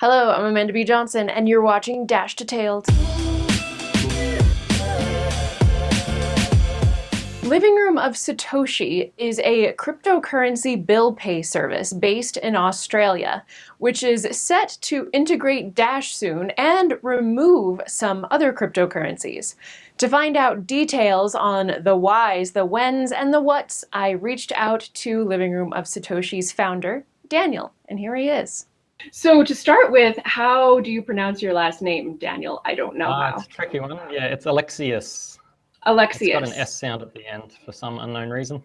Hello, I'm Amanda B. Johnson, and you're watching Dash Detailed. Living Room of Satoshi is a cryptocurrency bill pay service based in Australia, which is set to integrate Dash soon and remove some other cryptocurrencies. To find out details on the whys, the whens, and the whats, I reached out to Living Room of Satoshi's founder, Daniel, and here he is. So to start with, how do you pronounce your last name, Daniel? I don't know uh, how. It's a tricky one. Yeah, it's Alexiuc. Alexiuc. It's got an S sound at the end for some unknown reason.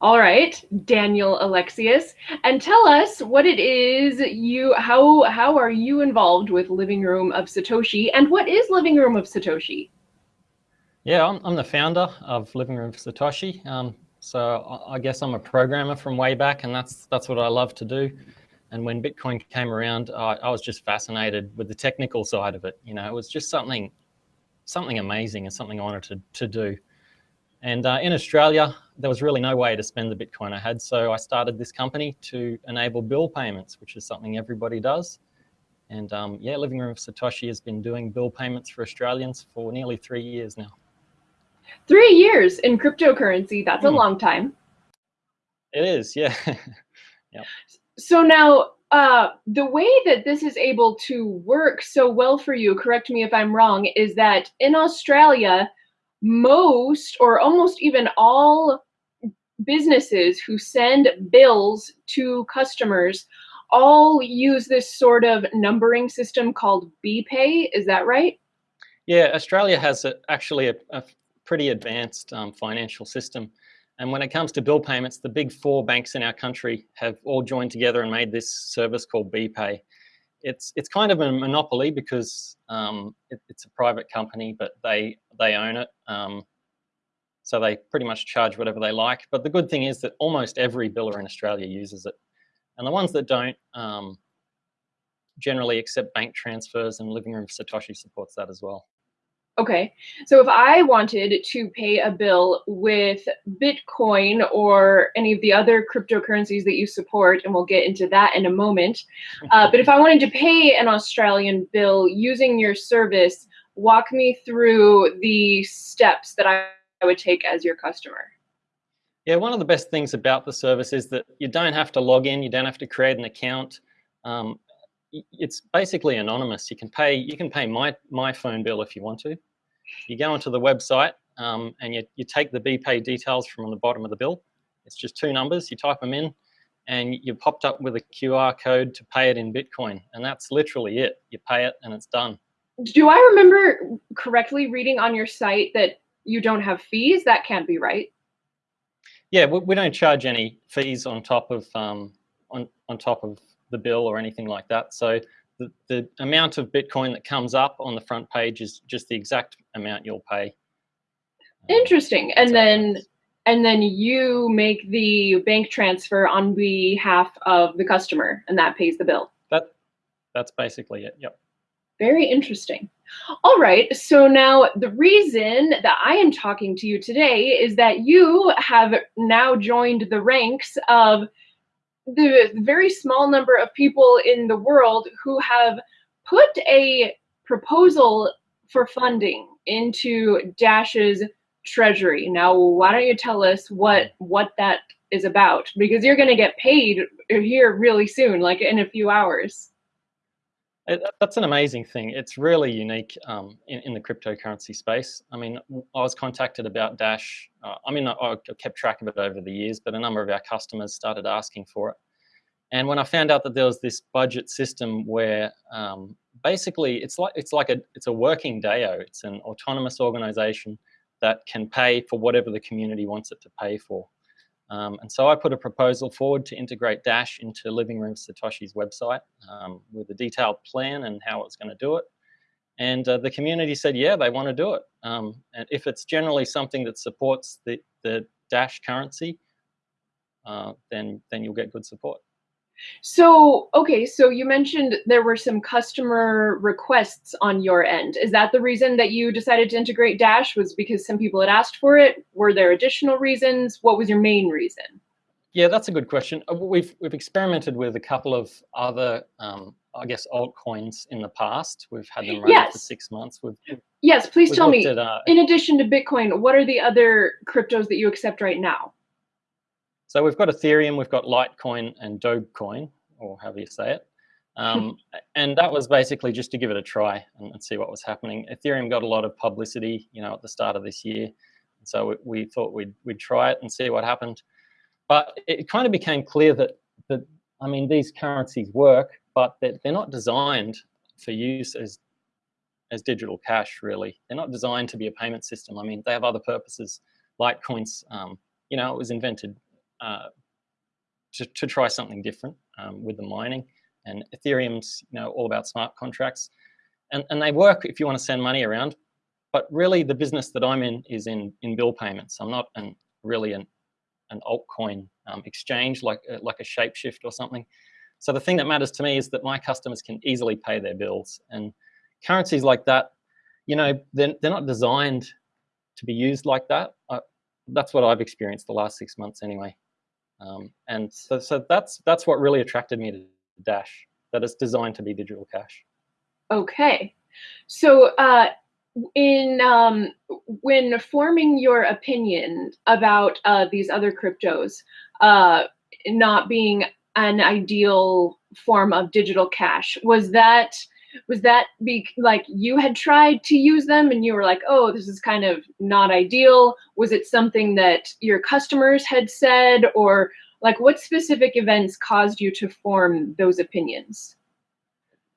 All right, Daniel Alexiuc, and tell us what it is you how how are you involved with Living Room of Satoshi, and what is Living Room of Satoshi? Yeah, I'm, I'm the founder of Living Room of Satoshi. Um, so I guess I'm a programmer from way back, and that's that's what I love to do. And when Bitcoin came around, uh, I was just fascinated with the technical side of it. You know, it was just something, something amazing and something I wanted to, to do. And uh, in Australia, there was really no way to spend the Bitcoin I had. So I started this company to enable bill payments, which is something everybody does. And um, yeah, Living Room of Satoshi has been doing bill payments for Australians for nearly three years now. Three years in cryptocurrency, that's mm. a hmm. long time. It is, yeah. yeah. So now, uh, the way that this is able to work so well for you, correct me if I'm wrong, is that in Australia, most or almost even all businesses who send bills to customers all use this sort of numbering system called BPay. Is that right? Yeah, Australia has a, actually a, a, pretty advanced um, financial system. And when it comes to bill payments, the big four banks in our country have all joined together and made this service called BPay. It's it's kind of a monopoly because um, it, it's a private company, but they they own it. Um, so they pretty much charge whatever they like. But the good thing is that almost every biller in Australia uses it, and the ones that don't um, generally accept bank transfers. And Living Room Satoshi supports that as well. Okay, so if I wanted to pay a bill with Bitcoin or any of the other cryptocurrencies that you support, and we'll get into that in a moment, uh, but if I wanted to pay an Australian bill using your service, walk me through the steps that I would take as your customer. Yeah, one of the best things about the service is that you don't have to log in, you don't have to create an account. Um, it's basically anonymous. You can pay you can pay my my phone bill if you want to. You go onto the website um, and you, you take the BPay details from the bottom of the bill. It's just two numbers. You type them in, and you're popped up with a QR code to pay it in Bitcoin, and that's literally it. You pay it, and it's done. Do I remember correctly reading on your site that you don't have fees? That can't be right. Yeah, we, we don't charge any fees on top of um, on on top of the bill or anything like that. So the, the amount of Bitcoin that comes up on the front page is just the exact amount you'll pay. Um, Interesting. And then and then you make the bank transfer on behalf of the customer and that pays the bill. That that's basically it. Yep. Very interesting. All right, so now the reason that I am talking to you today is that you have now joined the ranks of the very small number of people in the world who have put a proposal for funding into Dash's treasury. Now, why don't you tell us what what that is about? Because you're going to get paid here really soon, like in a few hours. It, that's an amazing thing. It's really unique um, in, in, the cryptocurrency space. I mean, I was contacted about Dash. Uh, I mean, I, I, kept track of it over the years, but a number of our customers started asking for it. And when I found out that there was this budget system where um, basically it's like it's like a it's a working DAO. It's an autonomous organization that can pay for whatever the community wants it to pay for. Um, and so I put a proposal forward to integrate Dash into Living Room Satoshi's website um, with a detailed plan and how it's going to do it. And uh, the community said, yeah, they want to do it. Um, and if it's generally something that supports the, the Dash currency, uh, then, then you'll get good support. So, okay, so you mentioned there were some customer requests on your end. Is that the reason that you decided to integrate Dash was because some people had asked for it? Were there additional reasons? What was your main reason? Yeah, that's a good question. Uh, we've we've experimented with a couple of other, um, I guess, altcoins in the past. We've had them running yes. for six months. We've, yes, please tell me. At, uh, in addition to Bitcoin, what are the other cryptos that you accept right now? So we've got Ethereum, we've got Litecoin, and Dogecoin, or however you say it. Um, and that was basically just to give it a try and, and, see what was happening. Ethereum got a lot of publicity, you know, at the start of this year. So we, we thought we'd, we'd try it and see what happened. But it kind of became clear that, that I mean, these currencies work, but they're, they're not designed for use as, as digital cash, really. They're not designed to be a payment system. I mean, they have other purposes. Litecoins, um, you know, it was invented uh, to, to try something different um, with the mining. And Ethereum's, you know, all about smart contracts. And, and they work if you want to send money around, but really the business that I'm in is in, in bill payments. I'm not an, really an, an altcoin um, exchange like, uh, like a Shapeshift or something. So the thing that matters to me is that my customers can easily pay their bills. And currencies like that, you know, they're, they're not designed to be used like that. Uh, that's what I've experienced the last six months anyway. Um, and so, so that's that's what really attracted me to Dash, that it's designed to be digital cash. Okay. So uh, in um, when forming your opinion about uh, these other cryptos uh, not being an ideal form of digital cash, was that was that be like you had tried to use them and you were like, oh, this is kind of not ideal? Was it something that your customers had said, or like what specific events caused you to form those opinions?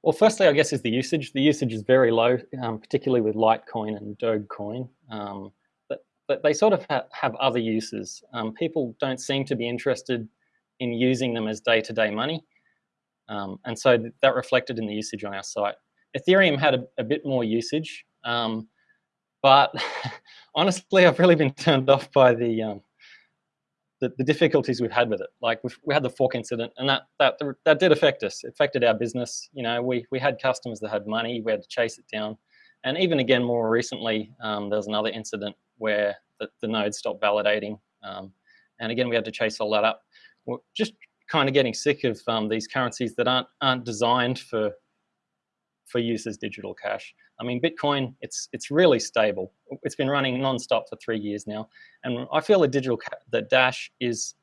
Well, firstly, I guess is the usage. The usage is very low, um, particularly with Litecoin and Dogecoin. Um, but, but they sort of ha have other uses. Um, people don't seem to be interested in using them as day-to-day -day money. Um, and so th that reflected in the usage on our site. Ethereum had a, a bit more usage, um, but honestly, I've really been turned off by the um, the, the difficulties we've had with it. Like we had the fork incident, and that that that did affect us. It affected our business. You know, we we had customers that had money. We had to chase it down, and even again more recently, um, there was another incident where the, the node stopped validating, um, and again we had to chase all that up. Just kind of getting sick of um, these currencies that aren't aren't designed for for use as digital cash. I mean, Bitcoin, it's it's really stable. It's been running nonstop for three years now, and I feel the digital the Dash is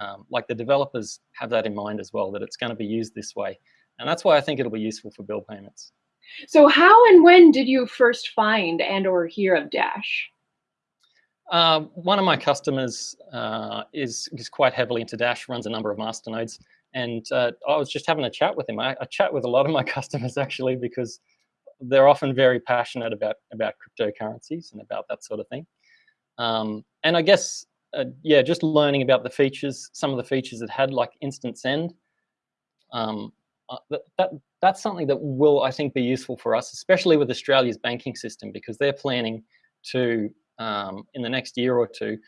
um, like the developers have that in mind as well that it's going to be used this way, and that's why I think it'll be useful for bill payments. So, how and when did you first find and or hear of Dash? Uh, one of my customers uh, is is quite heavily into Dash, runs a number of masternodes, and uh, I was just having a chat with him. I, I, chat with a lot of my customers actually because they're often very passionate about about cryptocurrencies and about that sort of thing. Um, and I guess uh, yeah, just learning about the features, some of the features it had, like instant send. Um, uh, that, that that's something that will I think be useful for us, especially with Australia's banking system, because they're planning to um, in the next year or two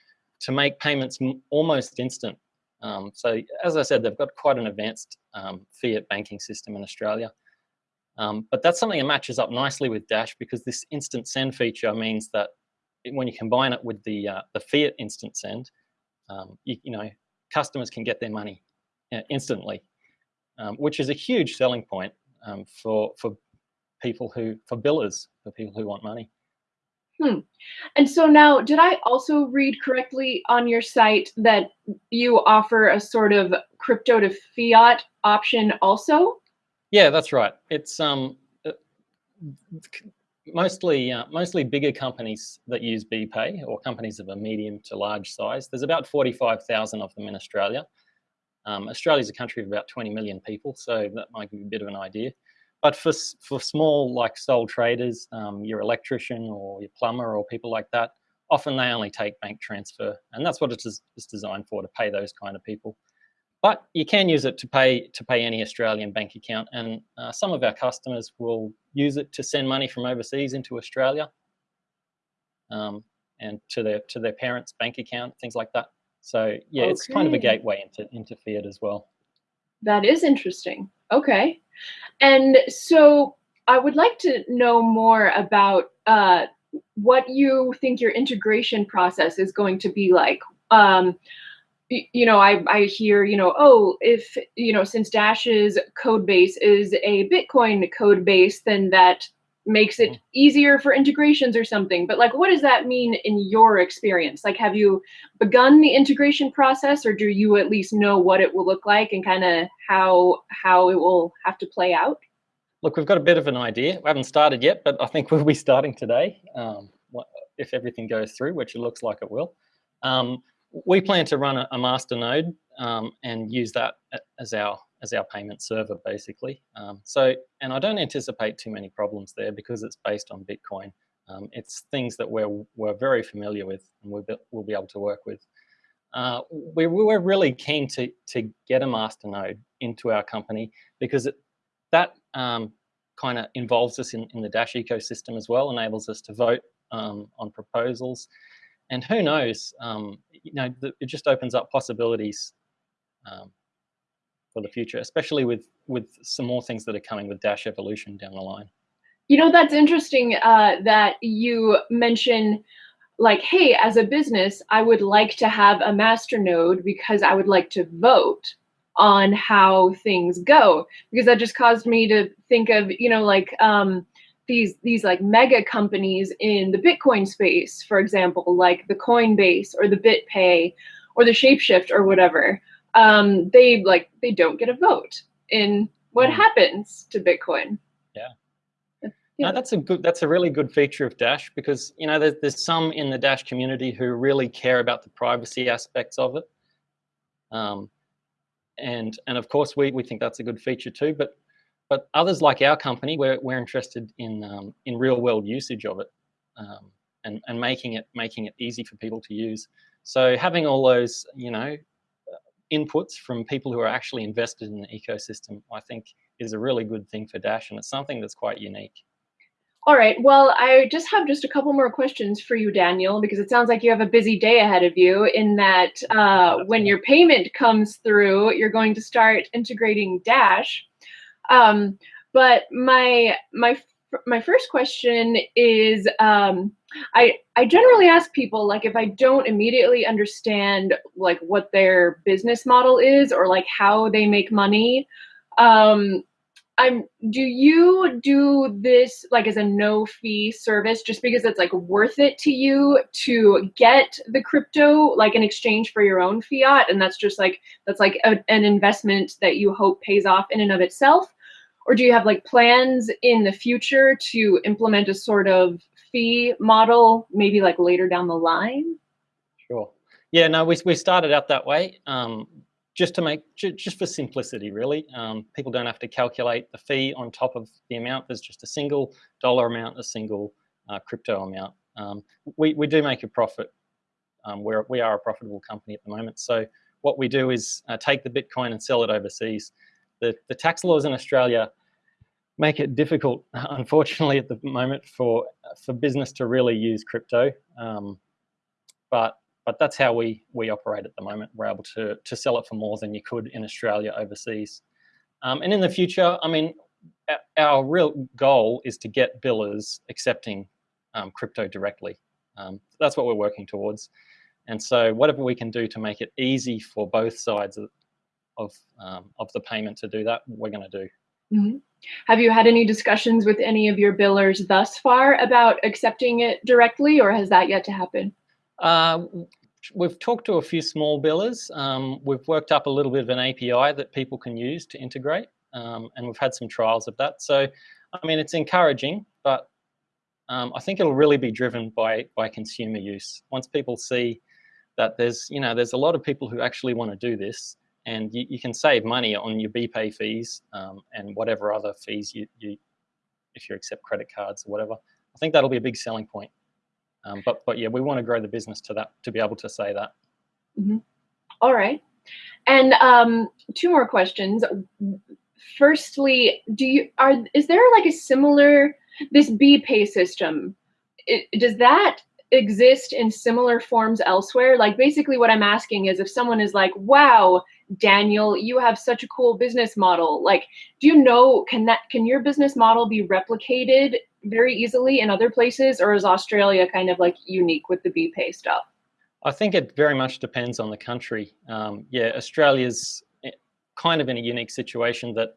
to make payments almost instant um, so as I said, they've got quite an advanced um, fiat banking system in Australia. Um, but that's something that matches up nicely with Dash because this instant send feature means that when you combine it with the uh, the fiat instant send, um, you, you, know customers can get their money uh, instantly, um, which is a huge selling point for for people who for billers for people who want money. Hmm. And so now, did I also read correctly on your site that you offer a sort of crypto to fiat option also? Yeah, that's right. It's um uh, mostly uh, mostly bigger companies that use BPay or companies of a medium to large size. There's about 45,000 of them in Australia. Um, Australia is a country of about 20 million people, so that might give you a bit of an idea. But for, for small, like sole traders, um, your electrician or your plumber or people like that, often they only take bank transfer. And that's what it is, is designed for, to pay those kind of people. But you can use it to pay to pay any Australian bank account, and uh, some of our customers will use it to send money from overseas into Australia, um, and to their to their parents' bank account, things like that. So yeah, okay. it's kind of a gateway into into fiat as well. That is interesting. Okay. And so I would like to know more about uh, what you think your integration process is going to be like. Um, you know, I, I hear, you know, oh, if, you know, since Dash's code base is a Bitcoin code base, then that makes it easier for integrations or something. But like, what does that mean in your experience? Like, have you begun the integration process or do you at least know what it will look like and kind of how, how it will have to play out? Look, we've got a bit of an idea. We haven't started yet, but I think we'll be starting today um, if everything goes through, which it looks like it will. Um, we plan to run a, a master node um, and use that as our as our payment server, basically. Um, so, and I don't anticipate too many problems there because it's based on Bitcoin. Um, it's things that we're we're very familiar with and we'll be, we'll be able to work with. Uh, we, we're really keen to to get a masternode into our company because it, that um, kind of involves us in, in the Dash ecosystem as well, enables us to vote um, on proposals and who knows, um, you know, it just opens up possibilities um, for the future, especially with with some more things that are coming with Dash Evolution down the line. You know, that's interesting uh, that you mention like, hey, as a business, I would like to have a master node because I would like to vote on how things go because that just caused me to think of, you know, like um, these these like mega companies in the Bitcoin space, for example, like the Coinbase or the BitPay or the Shapeshift or whatever, um, they like they don't get a vote in what mm. happens to Bitcoin. Yeah. Yeah. No, that's a good. That's a really good feature of Dash because you know there's, there's some in the Dash community who really care about the privacy aspects of it, um, and and of course we we think that's a good feature too. But but others like our company, we're, we're interested in, um, in real world usage of it um, and, and making it, making it easy for people to use. So having all those, you know, inputs from people who are actually invested in the ecosystem, I think is a really good thing for Dash and it's something that's quite unique. All right. Well, I just have just a couple more questions for you, Daniel, because it sounds like you have a busy day ahead of you. In that, uh, when your payment comes through, you're going to start integrating Dash. Um, but my my my first question is um, I I generally ask people like if I don't immediately understand like what their business model is or like how they make money. Um, I'm do you do this like as a no fee service just because it's like worth it to you to get the crypto like in exchange for your own fiat and that's just like that's like a, an investment that you hope pays off in and of itself or do you have like plans in the future to implement a sort of fee model, maybe like later down the line? Sure. Yeah, no, we, we started out that way um, just to make, just for simplicity, really. Um, people don't have to calculate the fee on top of the amount. There's just a single dollar amount, a single uh, crypto amount. Um, we, we do make a profit. Um, we're, we are a profitable company at the moment. So what we do is uh, take the Bitcoin and sell it overseas the, the tax laws in Australia make it difficult, unfortunately, at the moment for for business to really use crypto. Um, but but that's how we we operate at the moment. We're able to to sell it for more than you could in Australia overseas. Um, and in the future, I mean, our real goal is to get billers accepting um, crypto directly. Um, that's what we're working towards. And so whatever we can do to make it easy for both sides of, of um, of the payment to do that, we're going to do. Mm -hmm. Have you had any discussions with any of your billers thus far about accepting it directly, or has that yet to happen? Uh, we've talked to a few small billers. Um, we've worked up a little bit of an API that people can use to integrate, um, and we've had some trials of that. So, I mean, it's encouraging, but um, I think it'll really be driven by by consumer use. Once people see that there's, you know, there's a lot of people who actually want to do this, and you, you, can save money on your BPay fees um, and whatever other fees you, you, if you accept credit cards or whatever. I think that'll be a big selling point. Um, but but yeah, we want to grow the business to that to be able to say that. Mm -hmm. All right, and um, two more questions. Firstly, do you are is there like a similar this BPay system? It, does that exist in similar forms elsewhere? Like basically what I'm asking is if someone is like, wow, Daniel, you have such a cool business model. Like, do you know, can that, can your business model be replicated very easily in other places or is Australia kind of like unique with the BPay stuff? I think it very much depends on the country. Um, yeah, Australia's eh, kind of in a unique situation that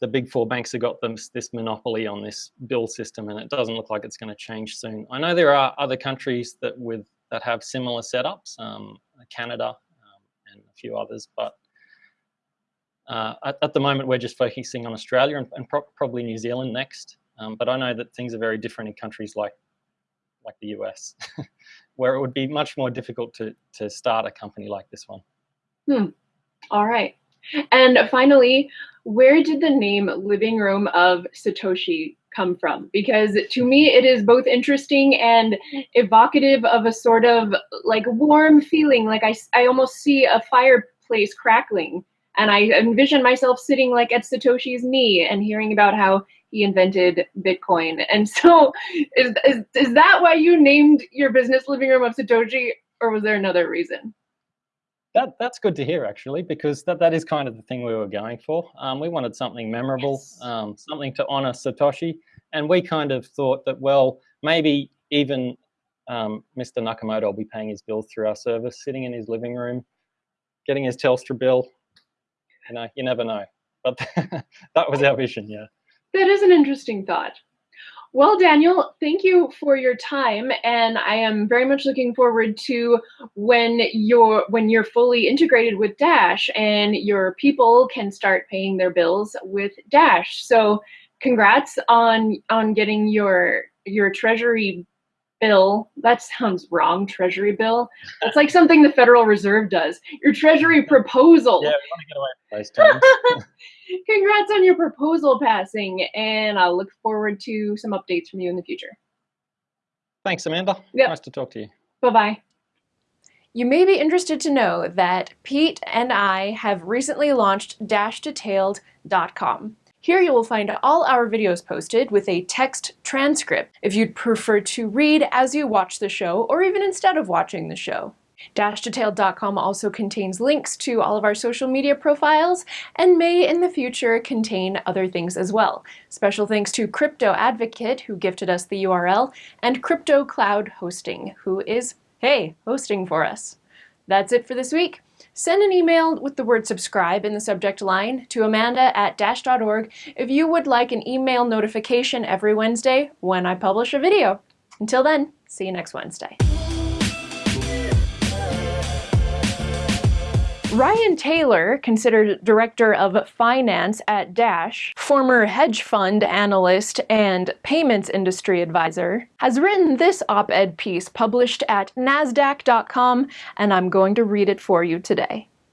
the big four banks have got them, this monopoly on this bill system, and it doesn't look like it's going to change soon. I know there are other countries that with that have similar setups, um, Canada and a few others, but uh, at, at, the moment we're just focusing on Australia and, and pro probably New Zealand next. Um, but I know that things are very different in countries like like the US, where it would be much more difficult to to start a company like this one. Hmm. All right. And finally, where did the name Living Room of Satoshi come from? Because to me, it is both interesting and evocative of a sort of like warm feeling. Like I, I almost see a fireplace crackling and I envision myself sitting like at Satoshi's knee and hearing about how he invented Bitcoin. And so is, is, is that why you named your business Living Room of Satoshi or was there another reason? That, that's good to hear actually, because that, that is kind of the thing we were going for. Um, we wanted something memorable, yes. um, something to honor Satoshi. And we kind of thought that, well, maybe even um, Mr. Nakamoto will be paying his bills through our service, sitting in his living room, getting his Telstra bill. You know, you never know. But that was our vision, yeah. That is an interesting thought. Well, Daniel, thank you for your time, and I am very much looking forward to when you're when you're fully integrated with Dash and your people can start paying their bills with Dash. So, congrats on on getting your your treasury bill. That sounds wrong, treasury bill. That's like something the Federal Reserve does. Your treasury proposal. Yeah, we want to get away from those terms. Congrats on your proposal passing, and I'll look forward to some updates from you in the future. Thanks, Amanda. Yep. Nice to talk to you. Bye-bye. You may be interested to know that Pete and I have recently launched dashdetailed.com. Here you will find all our videos posted with a text transcript if you'd prefer to read as you watch the show or even instead of watching the show. Dashdetailed.com also contains links to all of our social media profiles and may in the future contain other things as well. Special thanks to Crypto Advocate who gifted us the URL and Crypto Cloud Hosting who is, hey, hosting for us. That's it for this week. Send an email with the word subscribe in the subject line to amanda at dash.org if you would like an email notification every Wednesday when I publish a video. Until then, see you next Wednesday. Ryan Taylor, considered director of finance at Dash, former hedge fund analyst and payments industry advisor, has written this op-ed piece published at nasdaq.com and I'm going to read it for you today.